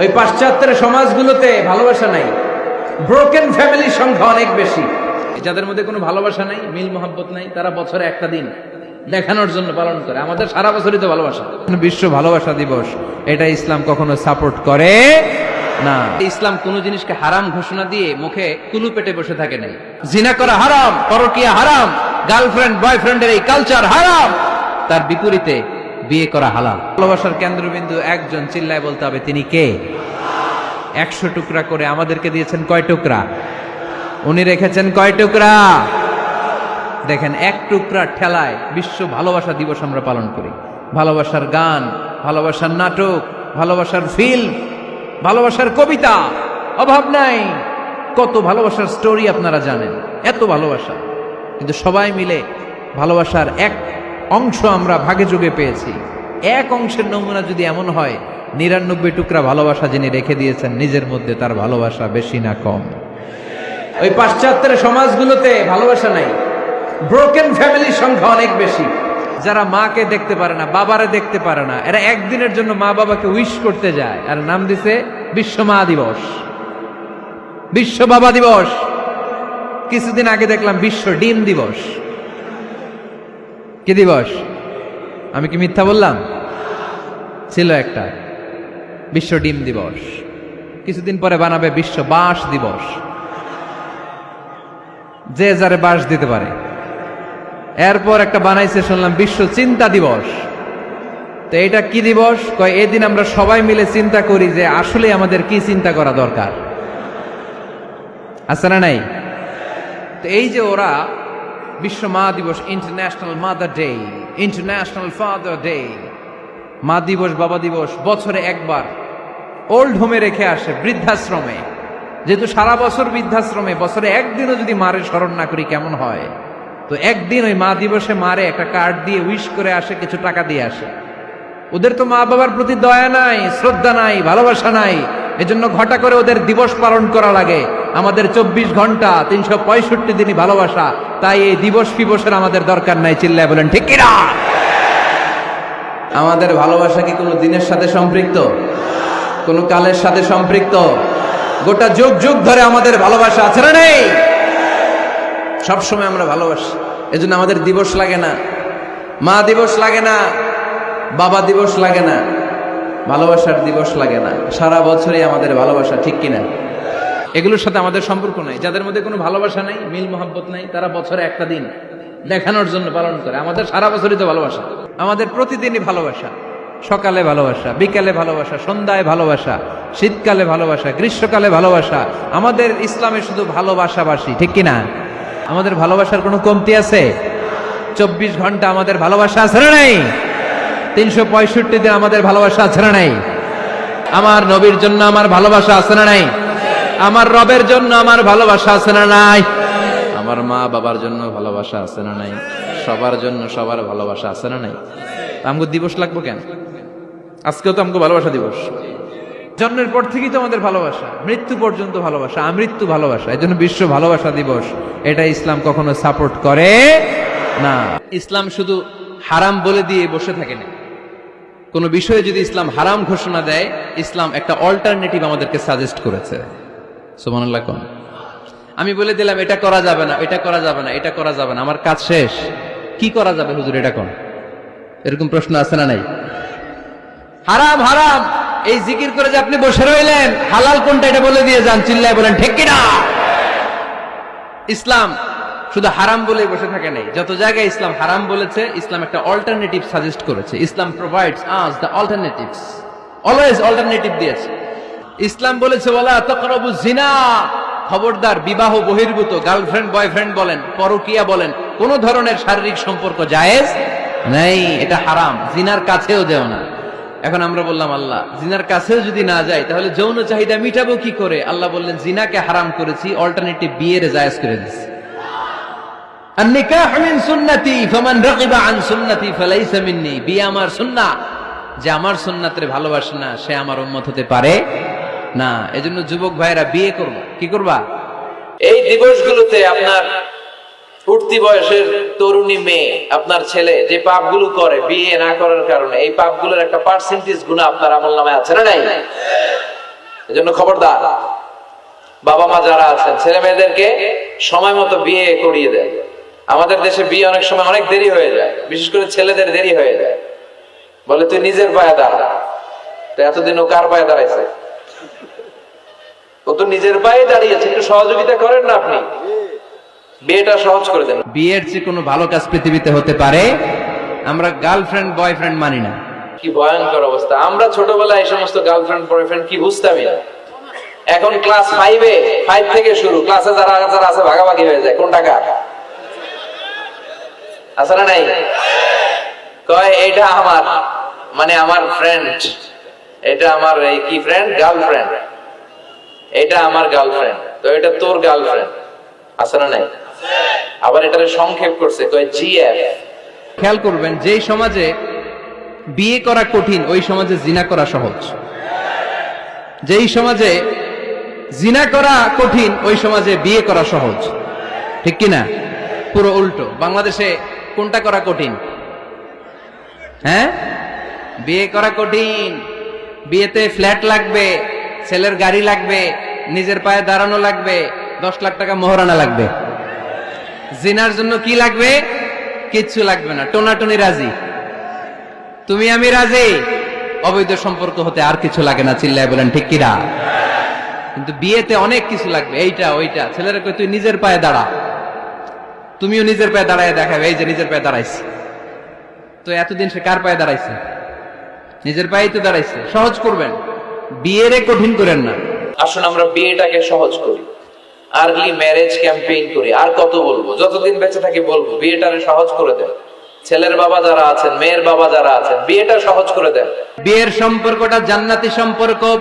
ওই পাশ্চাত্যের সমাজগুলোতে ভালোবাসা নাই। ব্রোকেন ফ্যামিলির সংখ্যা অনেক বেশি। যাদের মধ্যে কোনো ভালোবাসা নাই, মিল মোহাব্বত নাই, তারা বছরে একটা দিন দেখানোর জন্য পালন করে। আমাদের সারা বছরই তো ভালোবাসা। বিশ্ব ভালোবাসা দিবস, এটা ইসলাম কখনো সাপোর্ট করে না। ইসলাম কোন জিনিসকে হারাম ঘোষণা দিয়ে মুখে কুলু পেটে বসে থাকে নাই। জিনা করা হারাম, পরকিয়া হারাম গার্লফ্রেন্ড বয়ফ্রেন্ডের এই কালচার হারাম। তার বিপরীতে বিয়ে করা হালাল। ভালোবাসার কেন্দ্রবিন্দু একজন, চিল্লায় বলতে হবে, তিনি কে? একশো টুকরা করে আমাদেরকে দিয়েছেন কয় টুকরা? উনি রেখেছেন কয় টুকরা? দেখেন, এক টুকরা ঠেলায় বিশ্ব ভালোবাসা দিবস আমরা পালন করি। ভালোবাসার গান, ভালোবাসার নাটক, ভালোবাসার ফিল্ম ভালোবাসার কবিতা, অভাব নাই। কত ভালোবাসার স্টোরি আপনারা জানেন, এত ভালোবাসা। কিন্তু সবাই মিলে ভালোবাসার এক অংশ আমরা ভাগে যোগে পেয়েছি। এক অংশের নমুনা যদি এমন হয়, নিরানব্বই টুকরা ভালোবাসা যিনি রেখে দিয়েছেন, নিজের মধ্যে তার ভালোবাসা বেশি না কম। ওই পাশ্চাত্যের সমাজগুলোতে ভালোবাসা নাই। ব্রোকেন ফ্যামিলির সংখ্যা অনেক বেশি। যারা মাকে দেখতে পারে না, বাবারে দেখতে পারে না, এরা একদিনের জন্য মা বাবাকে উইশ করতে যায়। আর নাম দিছে বিশ্ব মা দিবস। বিশ্ব বাবা দিবস। কিছুদিন আগে দেখলাম বিশ্ব ডিম দিবস। কি দিবস? আমি কি মিথ্যা বললাম? ছিল একটা। বিশ্ব ডিম দিবস। কিছুদিন পরে বানাবে বিশ্ব বাঁশ দিবস। যে যারে বাঁশ দিতে পারে। এরপর একটা বানাইছে, শুনলাম, বিশ্ব চিন্তা দিবস। তো এটা কি দিবস? কয়, এদিন আমরা সবাই মিলে চিন্তা করি যে আসলে আমাদের কি চিন্তা করা দরকার। আছে না নাই? তো এই যে ওরা বিশ্ব মা দিবস international mother day international father day মা দিবস, বাবা দিবস, বছরে একবার ওল্ড হোমে রেখে আসে, বৃদ্ধাশ্রমে। যেহেতু সারা বছর বৃদ্ধাশ্রমে, বছরে একদিনও যদি মারে, স্মরণ না করি, কেমন হয়? তো একদিন ওই মা দিবসে মারে, একটা কার্ড দিয়ে উইশ করে আসে, কিছু টাকা দিয়ে আসে। ওদের তো মা বাবার প্রতি দয়া নাই, শ্রদ্ধা নাই, ভালোবাসা নাই, এজন্য ঘটা করে ওদের দিবস পালন করা লাগে। আমাদের চব্বিশ ঘণ্টা তিনশো পঁয়ষট্টি দিনই ভালোবাসা, তাই এই দিবস ফিবসের আমাদের দরকার নাই, চিল্লায় বলেন, ঠিক কিনা? আমাদের ভালোবাসা কি কোনো দিনের সাথে সম্পৃক্ত? কোনো কালের সাথে সম্পৃক্ত? গোটা যুগ যুগ ধরে আমাদের ভালোবাসা আছে না নেই? সবসময় আমরা ভালোবাসি, এজন্য আমাদের দিবস লাগে না। মা দিবস লাগে না, বাবা দিবস লাগে না, ভালোবাসার দিবস লাগে না। সারা বছরই আমাদের ভালোবাসা, ঠিক কিনা? এগুলোর সাথে আমাদের সম্পর্ক নাই। যাদের মধ্যে কোনো ভালোবাসা নাই, মিল মোহাব্বত নাই, তারা বছরে একটা দিন দেখানোর জন্য পালন করে। আমাদের সারা বছরই তো ভালোবাসা। আমাদের প্রতিদিনই ভালোবাসা। সকালে ভালোবাসা, বিকালে ভালোবাসা, সন্ধ্যায় ভালোবাসা, শীতকালে ভালোবাসা, গ্রীষ্মকালে ভালোবাসা। আমাদের ইসলামে শুধু ভালোবাসাবাসী, ঠিক কিনা? আমাদের ভালোবাসার কোনো কমতি আছে? চব্বিশ ঘণ্টা আমাদের ভালোবাসা আছে না নাই? তিনশো পঁয়ষট্টি দিন আমাদের ভালোবাসা আছে না নাই? আমার নবীর জন্য আমার ভালোবাসা আছে না নাই? আমার রবের জন্য আমার ভালোবাসা আছে না নাই? আমার মা বাবার জন্য ভালোবাসা আছে না নাই? সবার জন্য সবার ভালোবাসা আছে না নাই? আমগো দিবস লাগবো কেন? আজকেও তো আমগো ভালোবাসা দিবস। জন্মের পর থেকেই তো আমাদের ভালোবাসা। মৃত্যু পর্যন্ত ভালোবাসা, আমৃত্যু ভালোবাসা। এই জন্য বিশ্ব ভালোবাসা দিবস। এটা ইসলাম কখনো সাপোর্ট করে না। ইসলাম শুধু হারাম বলে দিয়ে বসে থাকে না। কোনো বিষয়ে যদি ইসলাম হারাম ঘোষণা দেয়, ইসলাম একটা অল্টারনেটিভ আমাদেরকে সাজেস্ট করেছে। সুমানুল্লাহ কোন? আমি বলে দিলাম, এটা করা যাবে না, এটা করা যাবে না, এটা করা যাবে না। আমার কাজ শেষ। কি করা যাবে হুজুর, এটা কোন? এরকম প্রশ্ন আছে না নাই? হারাম হারাম। এই জিকির করে যে আপনি বসে রইলেন, হালাল কোনটা এটা বলে দিয়ে যান, চিল্লায় বলেন, ঠিক কিনা? ইসলাম শুধু হারাম বলে বসে থাকে নাই। যত জায়গায় ইসলাম হারাম বলেছে, ইসলাম একটা অল্টারনেটিভ সাজেস্ট করেছে। Islam provides us the alternatives always alternative দিয়েছে। ইসলাম বলেছে ওলা তকরবু জিনা খবরদার, বিবাহ বহির্ভূত, গার্লফ্রেন্ড, বয়ফ্রেন্ড বলেন, পরকিয়া বলেন, কোন ধরনের শারীরিক সম্পর্ক জায়েজ নেই, এটা হারাম, জিনার কাছেও যেও না। এখন আমরা বললাম, আল্লাহ, জিনার কাছেও যদি না যায় তাহলে যৌন চাহিদা মিটাবো কি করে? আল্লাহ বললেন, জিনাকে হারাম করেছি অল্টারনেটিভ বিয়ের জায়েজ করে দিচ্ছি বিয়ে আমার সুন্না যে আমার সুন্নাতে ভালোবাসে না, সে আমার উন্মত হতে পারে না, এজন্য যুবক ভাইরা বিয়ে করবা। কি করবা? এই দিবসগুলোতে আপনার উঠতি বয়সের তরুণী মেয়ে, আপনার ছেলে যে পাপগুলো করে বিয়ে না করার কারণে, এই পাপগুলোর একটা পার্সেন্টেজ গুণ আপনার আমল নামে আছে না নাই? এজন্য খবরদার বাবা মা যারা আছেন, ছেলে মেয়েদেরকে সময় মতো বিয়ে করিয়ে দেয় আমাদের দেশে বিয়ে অনেক সময় অনেক দেরি হয়ে যায়, বিশেষ করে ছেলেদের দেরি হয়ে যায়। বলে, তুই নিজের পায়ে দাঁড়া। তো এতদিন ও কার পায়ে দাঁড়াইছে? ও তো নিজের পায়ে দাঁড়িয়েছে একটু সহযোগিতা করেন না আপনি? বিয়েটা সহজ করে দেন। বিয়ের চেয়ে কোনো ভালো কাজ পৃথিবীতে হতে পারে আমরা গার্লফ্রেন্ড বয়ফ্রেন্ড মানি না। কি ভয়ঙ্কর অবস্থা। আমরা ছোটবেলায় এই সমস্ত গার্লফ্রেন্ড বয়ফ্রেন্ড কি বুঝতামই না। এখন ক্লাস ফাইভে ফাইভ থেকে শুরু। ক্লাসে যারা যারা আছে ভাগাভাগি হয়ে যায়। কোন টাকা আছে না নাই? কয় এটা আমার। মানে আমার ফ্রেন্ড এটা আমার এই কি ফ্রেন্ড গার্লফ্রেন্ড এটা আমার গার্লফ্রেন্ড তো এটা তোর গার্লফ্রেন্ড আছে না নাই? আবার এটারে সংক্ষেপ করছে, কয় জিএফ খেয়াল করবেন, যেই সমাজে বিয়ে করা কঠিন, ওই সমাজে জিনা করা সহজ। যেই সমাজে জিনা করা কঠিন, ওই সমাজে বিয়ে করা সহজ। ঠিক কি না পুরো উল্টো। বাংলাদেশে কোনটা করা কঠিন? হ্যাঁ? বিয়ে করা কঠিন। বিয়েতে ফ্ল্যাট লাগবে। ছেলের গাড়ি লাগবে, নিজের পায়ে দাঁড়ানো লাগবে, দশ লাখ টাকা মোহরানা লাগবে। জিনার জন্য কি লাগবে? কিচ্ছু লাগবে না, টোনাটুনি রাজি। তুমি আমি রাজি? অবৈধ সম্পর্ক হতে আর কিছু লাগে না, চিল্লায় বলেন, ঠিক কিরা কিন্তু বিয়েতে অনেক কিছু লাগবে, এইটা, ওইটা। ছেলেরা তুই নিজের পায়ে দাঁড়া। তুমিও নিজের পায়ে দাঁড়ায় দেখাবে, এই যে নিজের পায়ে দাঁড়াইছে। তো এতদিন সে কার পায়ে দাঁড়াইছে? নিজের পায়েই তো দাঁড়াইছে। সহজ করবেন। বিয়েরে কঠিন করেন না। আসুন আমরা বিয়েটাকে সহজ করি। আর্লি ম্যারেজ ক্যাম্পেইন করি। আর কত বলব? যতদিন বেঁচে থাকি বলব বিয়েটারে সহজ করে দেন। ছেলের বাবা যারা আছেন মেয়ের বাবা যারা আছেন বিয়েটা সহজ করে দেন। বিয়ের সম্পর্কটা জান্নাতি সম্পর্ক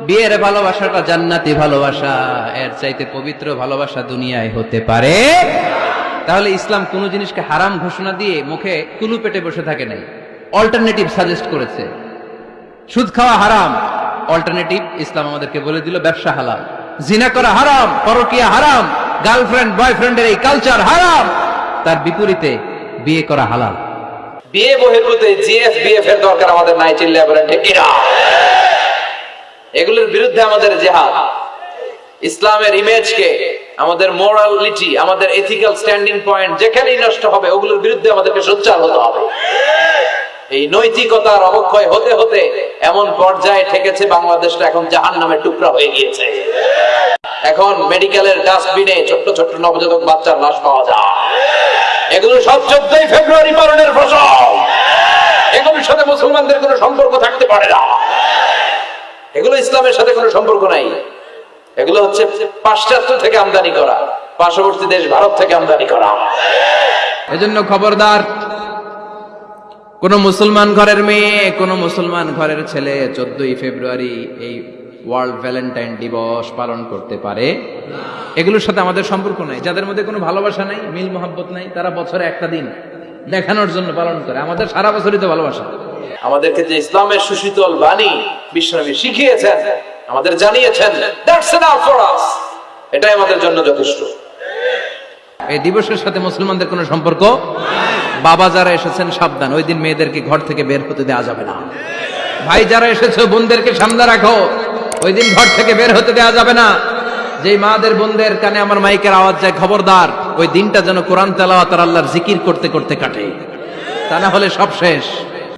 বিয়ের ভালোবাসাটা জান্নাতি ভালোবাসা। এর চাইতে পবিত্র ভালোবাসা দুনিয়ায় হতে পারে। তাহলে ইসলাম কোন জিনিসকে হারাম ঘোষণা দিয়ে মুখে কুলু পেটে বসে থাকে নাই। অল্টারনেটিভ সাজেস্ট করেছে। সুদ খাওয়া হারাম। অল্টারনেটিভ ইসলাম আমাদেরকে বলে দিল, ব্যবসা হালাল। জিনা করা হারাম, পরকিয়া হারাম গার্লফ্রেন্ড বয়ফ্রেন্ডের এই কালচার হারাম। তার বিপরীতে বিয়ে করা হালাল। বিয়ে জিএফ এর দরকার আমাদের নাই চিল্লায় বলেন? এগুলোর বিরুদ্ধে আমাদের জেহাদ। ইসলামের ইমেজকে, আমাদের মোরালিটি আমাদের এথিক্যাল স্ট্যান্ডিং পয়েন্ট যেখানেই নষ্ট হবে, ওগুলোর বিরুদ্ধে আমাদেরকে সোচ্চার হতে হবে। এই নৈতিকতার অবক্ষয় হতে হতে এমন পর্যায়ে ঠেকেছে বাংলাদেশটা, এখন জাহান নামের টুকরা হয়ে গিয়েছে। এখন মেডিকেলের ডাস্টবিনে ছোট্ট ছোট্ট নবজাতক বাচ্চার লাশ পাওয়া যায়। এগুলো সব চোদ্দই ফেব্রুয়ারি পালনের ফসল। এগুলোর সাথে মুসলমানদের কোনো সম্পর্ক থাকতে পারে না। এগুলো ইসলামের সাথে কোনো সম্পর্ক নাই। এগুলো হচ্ছে পাশ্চাত্য থেকে আমদানি করা, পার্শ্ববর্তী দেশ ভারত থেকে আমদানি করা। এজন্য খবরদার কোন মুসলমান ঘরের মেয়ে কোন মুসলমান ঘরের ছেলে চোদ্দই ফেব্রুয়ারি এই ওয়ার্ল্ড ভ্যালেন্টাইন দিবস পালন করতে পারে। এগুলোর সাথে আমাদের সম্পর্ক নাই। যাদের মধ্যে কোনো ভালোবাসা নাই মিল মোহাব্বত নাই তারা বছরে একটা দিন দেখানোর জন্য পালন করে। আমাদের সারা বছরই তো ভালোবাসা। আমাদেরকে যে ইসলামের সুশীতল বাণী বিশ্বনবী শিখিয়েছেন আমাদের জানিয়েছেন দ্যাটস এনাফ ফর আস এটাই আমাদের জন্য যথেষ্ট। এই দিবসের সাথে মুসলমানদের কোনো সম্পর্ক বাবা যারা এসেছেন, সাবধান। ওই দিন মেয়েদেরকে ঘর থেকে বের হতে দেওয়া যাবে না। ভাই যারা এসেছে, বোনদেরকে সামনে রাখো। ওই দিন ঘর থেকে বের হতে দেওয়া যাবে না। যে মাদের, বোনদের কানে আমার মাইকের আওয়াজ যায়, খবরদার, ওই দিনটা যেন কোরআন তেলাওয়াত আর আল্লাহর জিকির করতে করতে কাটে। তা না হলে সব শেষ।